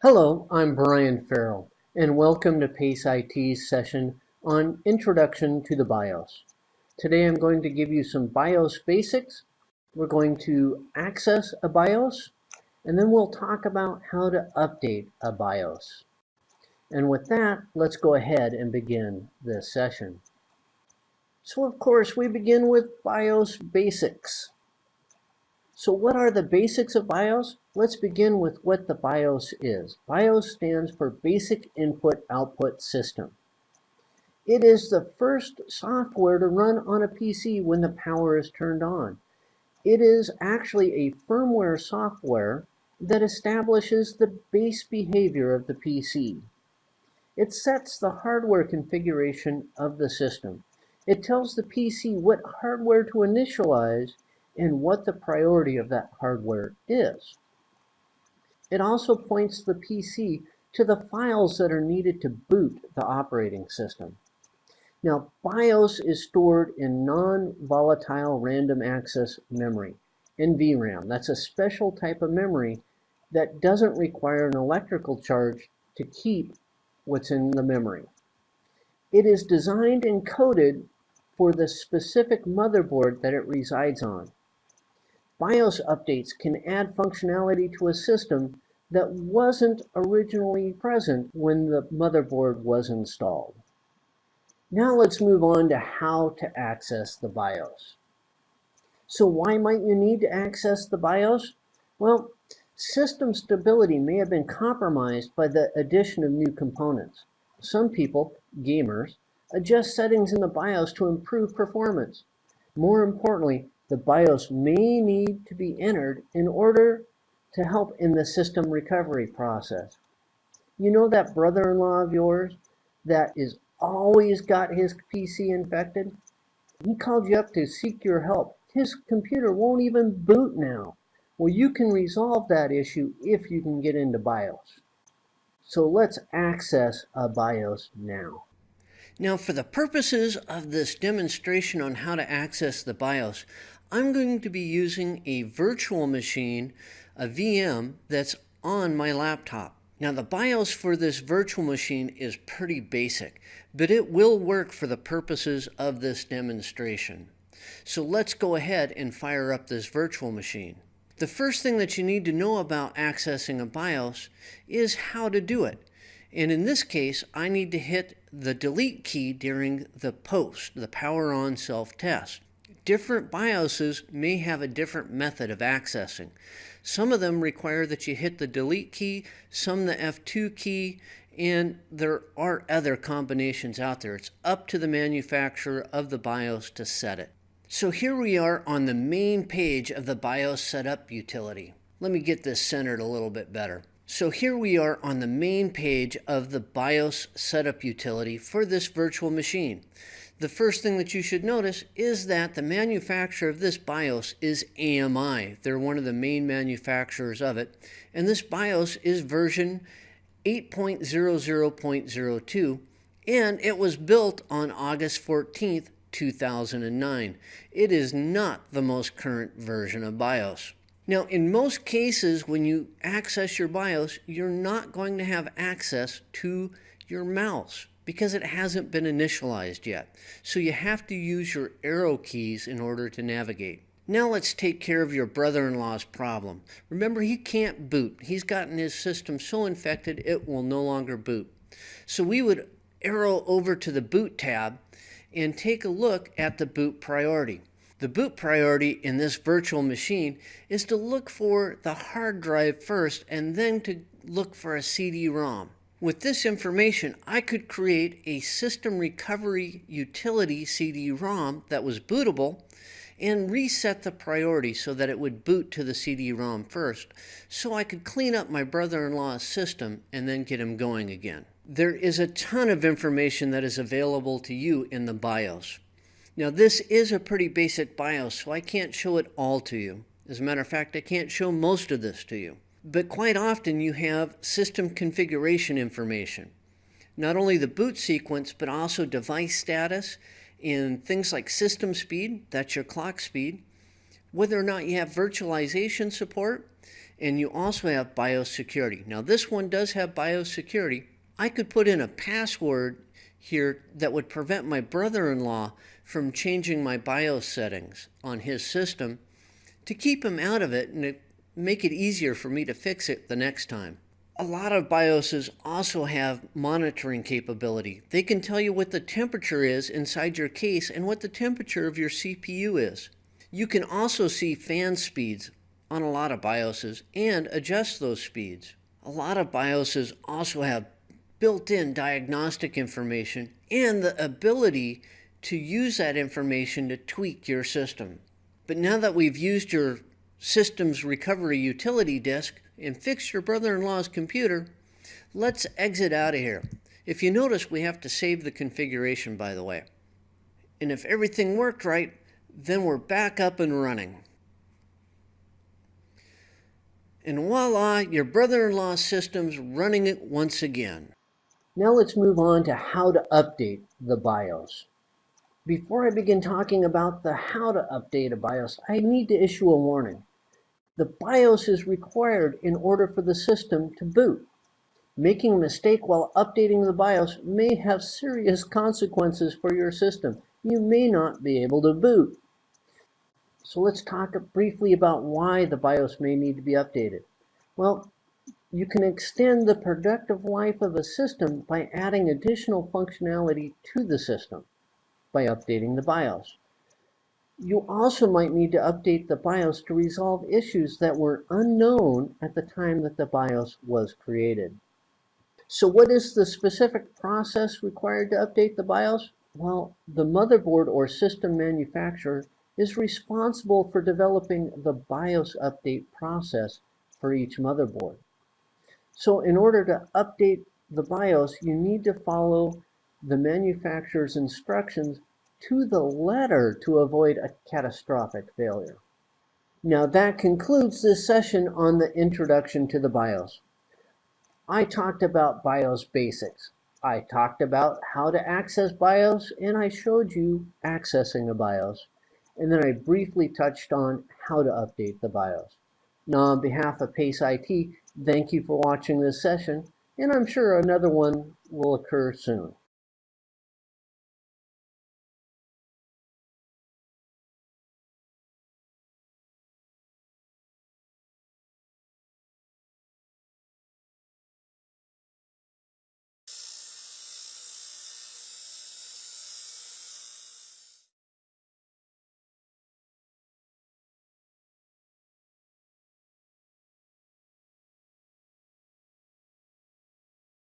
Hello, I'm Brian Farrell, and welcome to PACE IT's session on Introduction to the BIOS. Today I'm going to give you some BIOS basics. We're going to access a BIOS, and then we'll talk about how to update a BIOS. And with that, let's go ahead and begin this session. So of course, we begin with BIOS basics. So what are the basics of BIOS? Let's begin with what the BIOS is. BIOS stands for Basic Input Output System. It is the first software to run on a PC when the power is turned on. It is actually a firmware software that establishes the base behavior of the PC. It sets the hardware configuration of the system. It tells the PC what hardware to initialize and what the priority of that hardware is. It also points the PC to the files that are needed to boot the operating system. Now, BIOS is stored in non-volatile random access memory, NVRAM. That's a special type of memory that doesn't require an electrical charge to keep what's in the memory. It is designed and coded for the specific motherboard that it resides on. BIOS updates can add functionality to a system that wasn't originally present when the motherboard was installed. Now let's move on to how to access the BIOS. So why might you need to access the BIOS? Well, system stability may have been compromised by the addition of new components. Some people, gamers, adjust settings in the BIOS to improve performance. More importantly, the BIOS may need to be entered in order to help in the system recovery process. You know that brother-in-law of yours that is always got his PC infected? He called you up to seek your help. His computer won't even boot now. Well, you can resolve that issue if you can get into BIOS. So let's access a BIOS now. Now for the purposes of this demonstration on how to access the BIOS, I'm going to be using a virtual machine, a VM, that's on my laptop. Now the BIOS for this virtual machine is pretty basic, but it will work for the purposes of this demonstration. So let's go ahead and fire up this virtual machine. The first thing that you need to know about accessing a BIOS is how to do it. And in this case, I need to hit the delete key during the post, the power on self-test different BIOSes may have a different method of accessing. Some of them require that you hit the delete key, some the F2 key, and there are other combinations out there. It's up to the manufacturer of the BIOS to set it. So here we are on the main page of the BIOS setup utility. Let me get this centered a little bit better. So here we are on the main page of the BIOS setup utility for this virtual machine the first thing that you should notice is that the manufacturer of this BIOS is AMI. They're one of the main manufacturers of it. And this BIOS is version 8.00.02 and it was built on August 14th, 2009. It is not the most current version of BIOS. Now, in most cases, when you access your BIOS, you're not going to have access to your mouse because it hasn't been initialized yet. So you have to use your arrow keys in order to navigate. Now let's take care of your brother-in-law's problem. Remember, he can't boot. He's gotten his system so infected it will no longer boot. So we would arrow over to the boot tab and take a look at the boot priority. The boot priority in this virtual machine is to look for the hard drive first and then to look for a CD-ROM. With this information, I could create a system recovery utility CD-ROM that was bootable and reset the priority so that it would boot to the CD-ROM first, so I could clean up my brother-in-law's system and then get him going again. There is a ton of information that is available to you in the BIOS. Now this is a pretty basic BIOS, so I can't show it all to you. As a matter of fact, I can't show most of this to you. But quite often you have system configuration information. Not only the boot sequence, but also device status and things like system speed, that's your clock speed, whether or not you have virtualization support, and you also have BIOS security. Now this one does have BIOS security. I could put in a password here that would prevent my brother-in-law from changing my BIOS settings on his system to keep him out of it and to make it easier for me to fix it the next time. A lot of BIOSes also have monitoring capability. They can tell you what the temperature is inside your case and what the temperature of your CPU is. You can also see fan speeds on a lot of BIOSes and adjust those speeds. A lot of BIOSes also have built-in diagnostic information and the ability to use that information to tweak your system. But now that we've used your system's recovery utility disk, and fixed your brother-in-law's computer, let's exit out of here. If you notice, we have to save the configuration, by the way. And if everything worked right, then we're back up and running. And voila, your brother-in-law's system's running it once again. Now let's move on to how to update the BIOS. Before I begin talking about the how to update a BIOS, I need to issue a warning. The BIOS is required in order for the system to boot. Making a mistake while updating the BIOS may have serious consequences for your system. You may not be able to boot. So let's talk briefly about why the BIOS may need to be updated. Well, you can extend the productive life of a system by adding additional functionality to the system by updating the BIOS. You also might need to update the BIOS to resolve issues that were unknown at the time that the BIOS was created. So what is the specific process required to update the BIOS? Well, the motherboard or system manufacturer is responsible for developing the BIOS update process for each motherboard. So in order to update the BIOS, you need to follow the manufacturer's instructions to the letter to avoid a catastrophic failure. Now that concludes this session on the introduction to the BIOS. I talked about BIOS basics. I talked about how to access BIOS and I showed you accessing a BIOS. And then I briefly touched on how to update the BIOS. Now on behalf of PACE IT, thank you for watching this session and I'm sure another one will occur soon.